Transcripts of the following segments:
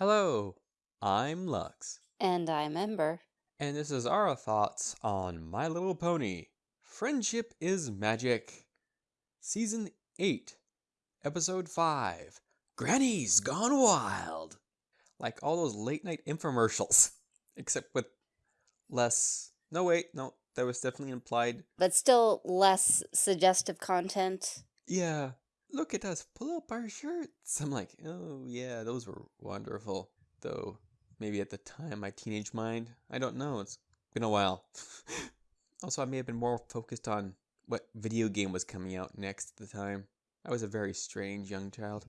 Hello, I'm Lux, And I'm Ember. and this is our thoughts on My Little Pony Friendship is Magic, Season 8, Episode 5 Granny's Gone Wild. Like all those late night infomercials, except with less. No, wait, no, that was definitely implied. But still less suggestive content. Yeah, look at us pull up our shirts. I'm like, oh, yeah, those were wonderful. Though, maybe at the time, my teenage mind, I don't know, it's been a while. also, I may have been more focused on what video game was coming out next at the time. I was a very strange young child.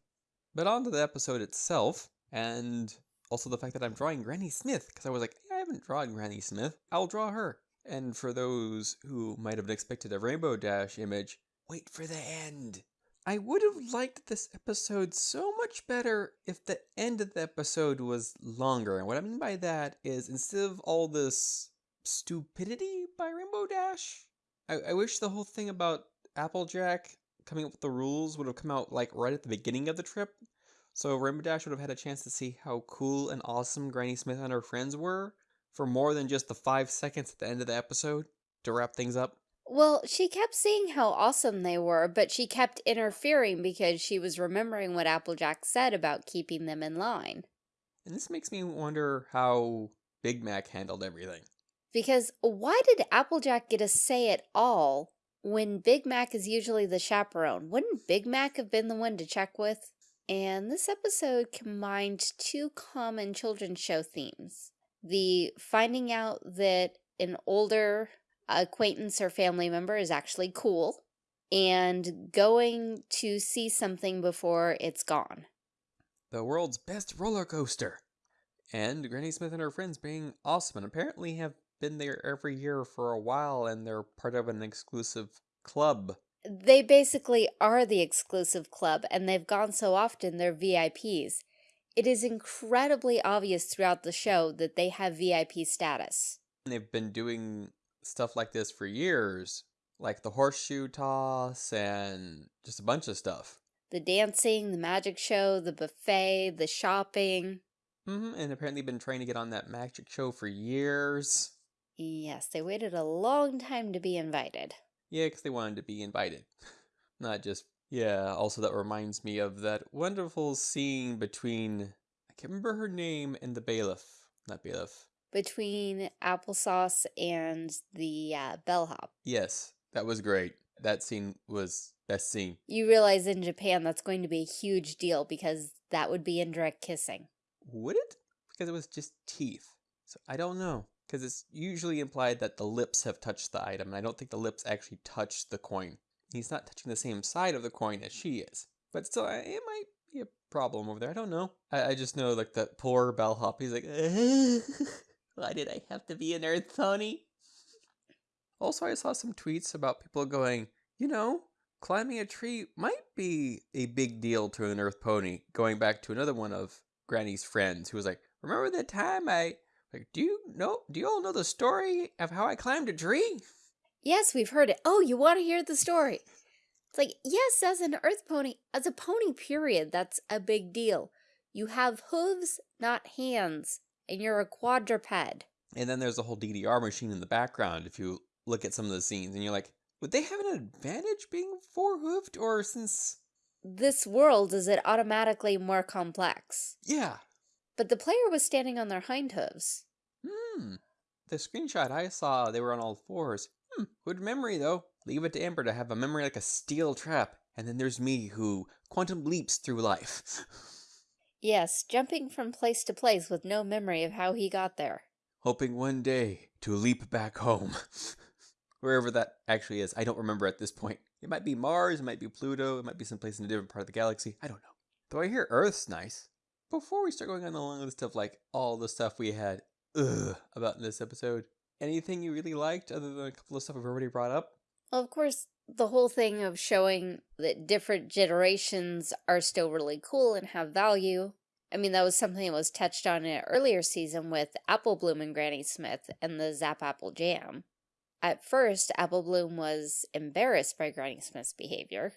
But on to the episode itself, and also the fact that I'm drawing Granny Smith, because I was like, I haven't drawn Granny Smith, I'll draw her. And for those who might have expected a Rainbow Dash image, wait for the end. I would have liked this episode so much better if the end of the episode was longer. And what I mean by that is instead of all this stupidity by Rainbow Dash, I, I wish the whole thing about Applejack coming up with the rules would have come out like right at the beginning of the trip. So Rainbow Dash would have had a chance to see how cool and awesome Granny Smith and her friends were for more than just the five seconds at the end of the episode to wrap things up. Well, she kept saying how awesome they were, but she kept interfering because she was remembering what Applejack said about keeping them in line. And this makes me wonder how Big Mac handled everything. Because why did Applejack get a say at all when Big Mac is usually the chaperone? Wouldn't Big Mac have been the one to check with? And this episode combined two common children's show themes. The finding out that an older acquaintance or family member is actually cool and going to see something before it's gone. The world's best roller coaster. And Granny Smith and her friends being awesome and apparently have been there every year for a while and they're part of an exclusive club. They basically are the exclusive club and they've gone so often they're VIPs. It is incredibly obvious throughout the show that they have VIP status. They've been doing stuff like this for years, like the horseshoe toss and just a bunch of stuff. The dancing, the magic show, the buffet, the shopping. hmm And apparently been trying to get on that magic show for years. Yes, they waited a long time to be invited. Yeah, because they wanted to be invited. Not just, yeah, also that reminds me of that wonderful scene between, I can't remember her name, and the bailiff. Not bailiff. Between applesauce and the uh, bellhop. Yes, that was great. That scene was best scene. You realize in Japan that's going to be a huge deal because that would be indirect kissing. Would it? Because it was just teeth. So I don't know. Because it's usually implied that the lips have touched the item, and I don't think the lips actually touched the coin. He's not touching the same side of the coin as she is. But still, it might be a problem over there. I don't know. I, I just know, like, that poor bellhop, he's like, why did I have to be an earth pony? Also, I saw some tweets about people going, you know, climbing a tree might be a big deal to an earth pony. Going back to another one of Granny's friends who was like, remember that time I like do you know do you all know the story of how I climbed a tree? Yes, we've heard it. Oh, you want to hear the story? It's like, yes, as an earth pony, as a pony, period, that's a big deal. You have hooves, not hands, and you're a quadruped. And then there's a whole DDR machine in the background if you look at some of the scenes and you're like, would they have an advantage being four hoofed or since This world is it automatically more complex. yeah. But the player was standing on their hind hooves. Hmm. The screenshot I saw, they were on all fours. Hmm. Good memory though. Leave it to Ember to have a memory like a steel trap. And then there's me who quantum leaps through life. Yes, jumping from place to place with no memory of how he got there. hoping one day to leap back home. Wherever that actually is, I don't remember at this point. It might be Mars, it might be Pluto, it might be someplace in a different part of the galaxy. I don't know. Though I hear Earth's nice. Before we start going on the long list of like all the stuff we had ugh about in this episode, anything you really liked other than a couple of stuff we've already brought up? Well, of course, the whole thing of showing that different generations are still really cool and have value. I mean, that was something that was touched on in an earlier season with Apple Bloom and Granny Smith and the Zap Apple Jam. At first, Apple Bloom was embarrassed by Granny Smith's behavior.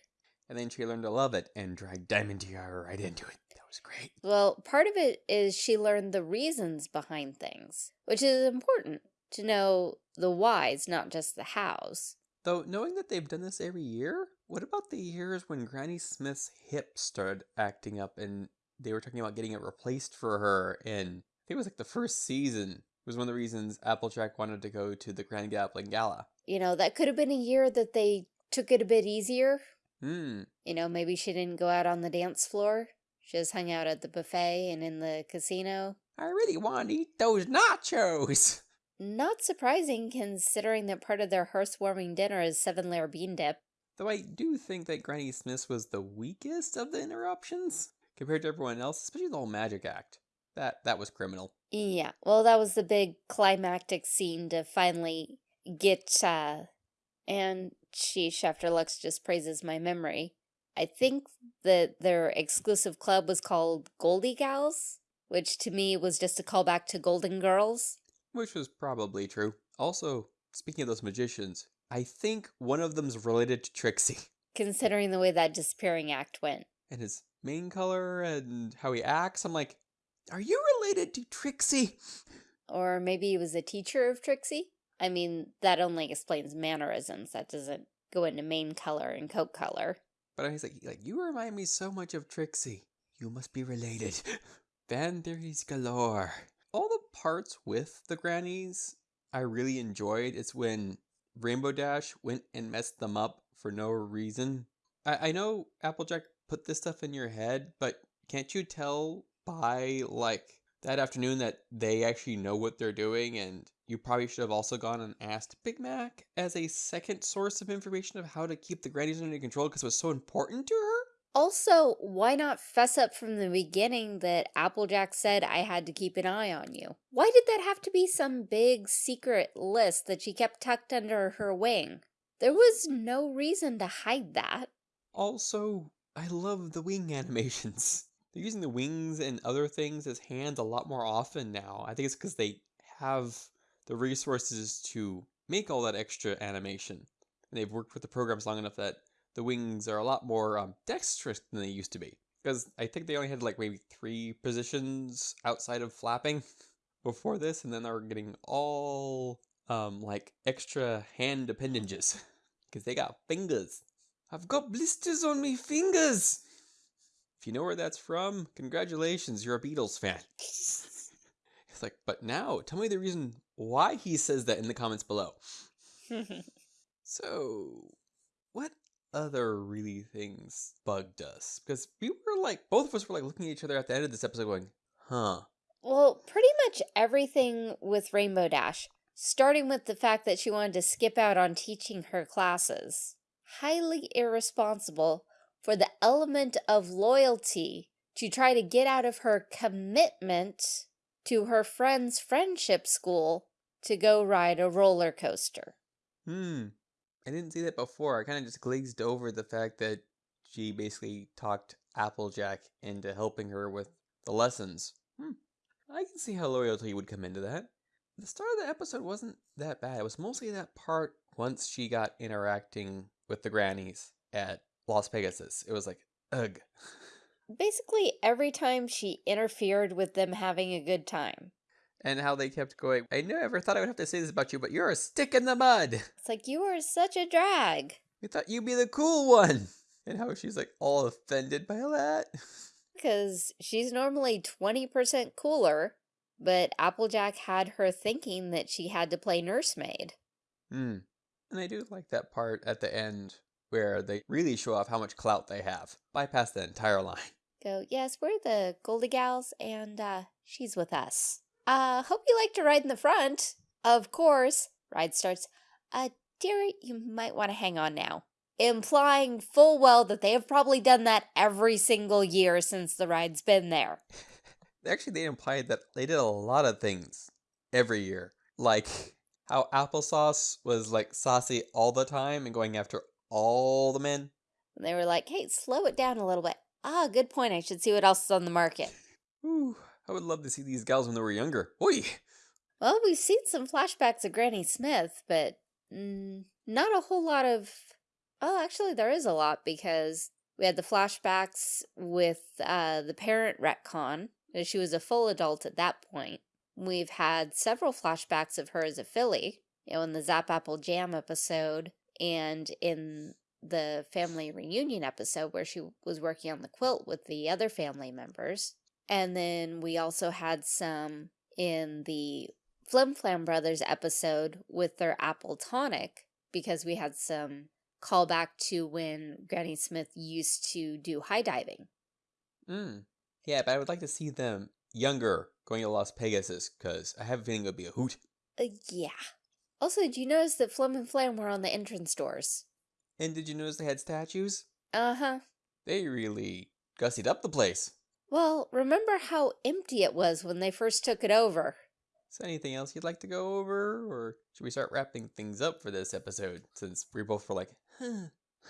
And then she learned to love it and dragged Diamond Tiara right into it. That was was great. Well, part of it is she learned the reasons behind things, which is important to know the whys, not just the hows. Though, knowing that they've done this every year, what about the years when Granny Smith's hip started acting up and they were talking about getting it replaced for her? And I think it was like the first season was one of the reasons Applejack wanted to go to the Grand Galloping Gala. You know, that could have been a year that they took it a bit easier. Hmm. You know, maybe she didn't go out on the dance floor. She just hung out at the buffet and in the casino. I really want to eat those nachos. Not surprising considering that part of their hearth-warming dinner is seven-layer bean dip. Though I do think that Granny Smith was the weakest of the interruptions compared to everyone else, especially the whole magic act. That that was criminal. Yeah, well, that was the big climactic scene to finally get, uh, and sheesh, after Lux just praises my memory. I think that their exclusive club was called Goldie Gals, which to me was just a callback to Golden Girls. Which was probably true. Also, speaking of those magicians, I think one of them's related to Trixie. Considering the way that disappearing act went. And his mane color and how he acts, I'm like, are you related to Trixie? Or maybe he was a teacher of Trixie? I mean, that only explains mannerisms. That doesn't go into mane color and coat color. But I was like, like, you remind me so much of Trixie. You must be related. Fan theories galore. All the parts with the grannies I really enjoyed. It's when Rainbow Dash went and messed them up for no reason. I, I know Applejack put this stuff in your head, but can't you tell by like that afternoon that they actually know what they're doing and you probably should have also gone and asked Big Mac as a second source of information of how to keep the grannies under control because it was so important to her? Also, why not fess up from the beginning that Applejack said I had to keep an eye on you? Why did that have to be some big secret list that she kept tucked under her wing? There was no reason to hide that. Also, I love the wing animations. They're using the wings and other things as hands a lot more often now. I think it's because they have the resources to make all that extra animation. And they've worked with the programs long enough that the wings are a lot more um, dexterous than they used to be. Because I think they only had like maybe three positions outside of flapping before this, and then they're getting all um, like extra hand appendages. Because they got fingers. I've got blisters on me fingers! If you know where that's from, congratulations, you're a Beatles fan. it's like, but now, tell me the reason why he says that in the comments below. so, what other really things bugged us? Because we were like, both of us were like looking at each other at the end of this episode going, huh. Well, pretty much everything with Rainbow Dash, starting with the fact that she wanted to skip out on teaching her classes. Highly irresponsible for the element of loyalty to try to get out of her commitment to her friend's friendship school to go ride a roller coaster. Hmm. I didn't see that before. I kind of just glazed over the fact that she basically talked Applejack into helping her with the lessons. Hmm. I can see how loyalty would come into that. The start of the episode wasn't that bad. It was mostly that part once she got interacting with the grannies at Las Pegasus. It was like, ugh. Basically, every time she interfered with them having a good time. And how they kept going, I never thought I would have to say this about you, but you're a stick in the mud. It's like, you are such a drag. We thought you'd be the cool one. And how she's like all offended by that. Because she's normally 20% cooler, but Applejack had her thinking that she had to play nursemaid. Hmm. And I do like that part at the end where they really show off how much clout they have. Bypass the entire line. Go, yes, we're the Goldie Gals, and uh, she's with us. Uh, hope you like to ride in the front. Of course. Ride starts. Uh, dearie, you might want to hang on now. Implying full well that they have probably done that every single year since the ride's been there. Actually, they implied that they did a lot of things every year. Like how applesauce was like saucy all the time and going after all the men. And they were like, hey, slow it down a little bit. Ah, good point. I should see what else is on the market. Ooh, I would love to see these gals when they were younger. Oi! Well, we've seen some flashbacks of Granny Smith, but mm, not a whole lot of... Oh, actually, there is a lot because We had the flashbacks with uh, the parent retcon. as She was a full adult at that point. We've had several flashbacks of her as a filly, you know, in the Zap Apple Jam episode and in the family reunion episode where she was working on the quilt with the other family members. And then we also had some in the Flim Flam Brothers episode with their apple tonic because we had some callback to when Granny Smith used to do high diving. Mm. Yeah, but I would like to see them younger going to Las Pegasus because I have a feeling it would be a hoot. Uh, yeah. Also, did you notice that Flim and Flam were on the entrance doors? And did you notice they had statues? Uh-huh. They really gussied up the place. Well, remember how empty it was when they first took it over. Is there anything else you'd like to go over? Or should we start wrapping things up for this episode since we both were like, huh.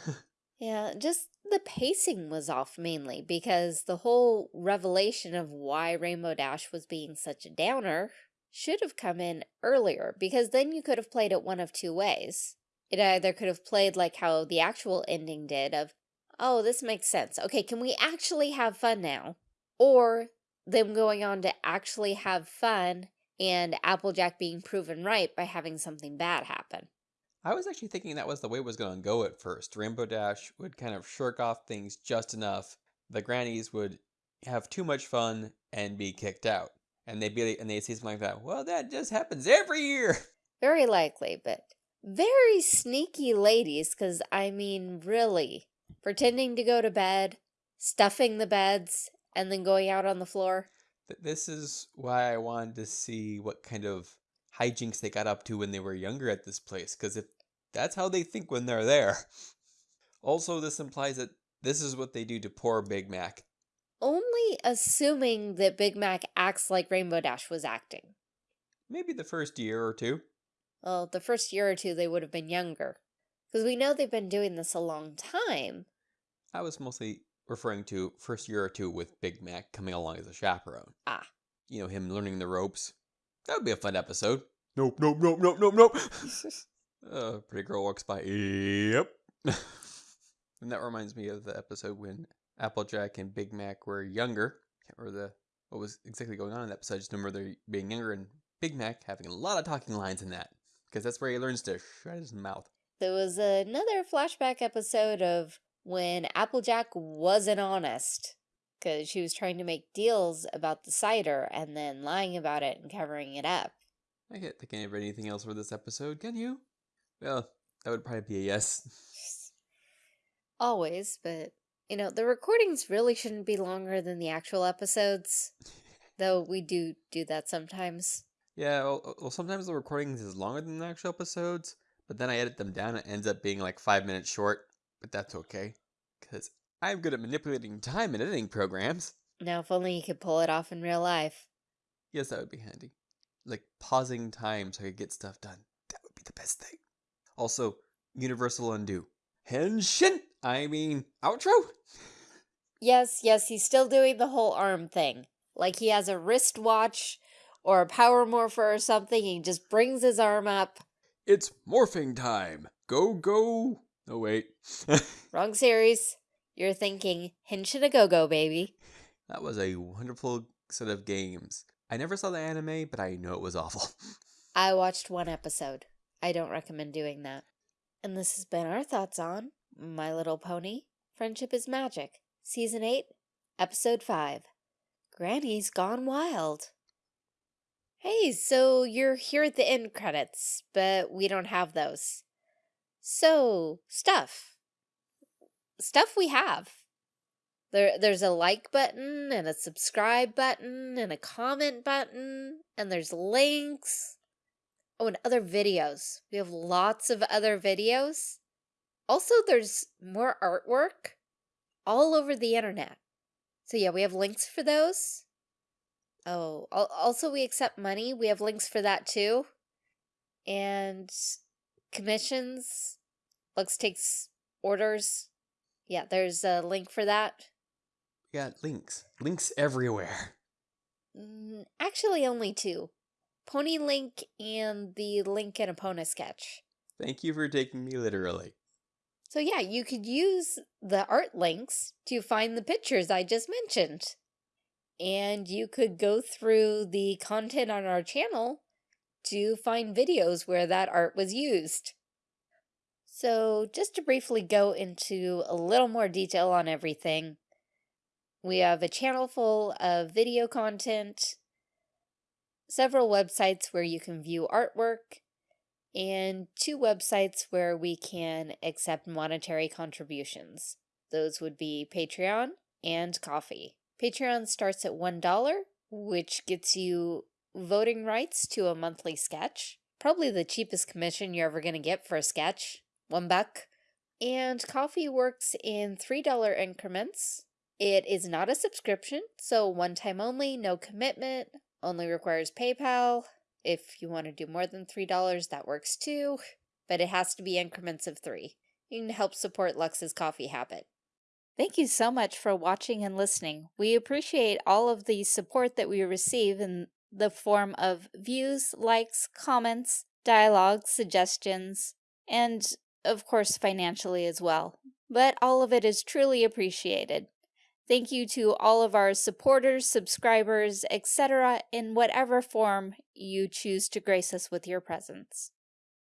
yeah, just the pacing was off mainly because the whole revelation of why Rainbow Dash was being such a downer should have come in earlier because then you could have played it one of two ways. It either could have played like how the actual ending did of, oh, this makes sense. Okay, can we actually have fun now? Or them going on to actually have fun and Applejack being proven right by having something bad happen. I was actually thinking that was the way it was going to go at first. Rainbow Dash would kind of shirk off things just enough. The grannies would have too much fun and be kicked out. And they'd be and they'd say something like that. Well, that just happens every year. Very likely, but very sneaky ladies, because I mean, really, pretending to go to bed, stuffing the beds, and then going out on the floor. This is why I wanted to see what kind of hijinks they got up to when they were younger at this place, because if that's how they think when they're there. Also, this implies that this is what they do to poor Big Mac. Only assuming that Big Mac acts like Rainbow Dash was acting. Maybe the first year or two. Well, the first year or two they would have been younger. Because we know they've been doing this a long time. I was mostly referring to first year or two with Big Mac coming along as a chaperone. Ah. You know, him learning the ropes. That would be a fun episode. Nope, nope, nope, nope, nope, nope. uh, pretty girl walks by. Yep. and that reminds me of the episode when Applejack and Big Mac were younger. Can't remember the what was exactly going on in that episode. I just remember they being younger and Big Mac having a lot of talking lines in that because that's where he learns to shut his mouth. There was another flashback episode of when Applejack wasn't honest because she was trying to make deals about the cider and then lying about it and covering it up. I can't think of anything else for this episode, can you? Well, that would probably be a yes. Always, but, you know, the recordings really shouldn't be longer than the actual episodes, though we do do that sometimes. Yeah, well, uh, well, sometimes the recordings is longer than the actual episodes, but then I edit them down and it ends up being like five minutes short. But that's okay, because I'm good at manipulating time in editing programs. Now, if only you could pull it off in real life. Yes, that would be handy. Like pausing time so I could get stuff done. That would be the best thing. Also, universal undo. Henshin! I mean, outro? Yes, yes, he's still doing the whole arm thing. Like he has a wristwatch or a power morpher or something. He just brings his arm up. It's morphing time. Go, go. Oh, wait. Wrong series. You're thinking Henshin a Go-Go, baby. That was a wonderful set of games. I never saw the anime, but I know it was awful. I watched one episode. I don't recommend doing that. And this has been our thoughts on My Little Pony, Friendship is Magic, Season 8, Episode 5, Granny's Gone Wild. Hey, so you're here at the end credits, but we don't have those. So, stuff. Stuff we have. There, there's a like button and a subscribe button and a comment button and there's links. Oh, and other videos. We have lots of other videos. Also, there's more artwork all over the internet. So yeah, we have links for those. Oh, also we accept money. We have links for that too. And commissions. Lux takes orders. Yeah, there's a link for that. We got links. Links everywhere. Mm, actually, only two. Pony Link and the Link and Epona sketch. Thank you for taking me literally. So yeah, you could use the art links to find the pictures I just mentioned. And you could go through the content on our channel to find videos where that art was used. So just to briefly go into a little more detail on everything, we have a channel full of video content, several websites where you can view artwork, and two websites where we can accept monetary contributions. Those would be Patreon and Ko-fi. Patreon starts at $1, which gets you voting rights to a monthly sketch. Probably the cheapest commission you're ever going to get for a sketch. One buck. And Ko-fi works in $3 increments. It is not a subscription, so one time only, no commitment, only requires PayPal. If you want to do more than $3, that works too, but it has to be increments of three. You can help support Lux's coffee habit. Thank you so much for watching and listening. We appreciate all of the support that we receive in the form of views, likes, comments, dialogue, suggestions, and of course financially as well. But all of it is truly appreciated. Thank you to all of our supporters, subscribers, etc. in whatever form you choose to grace us with your presence.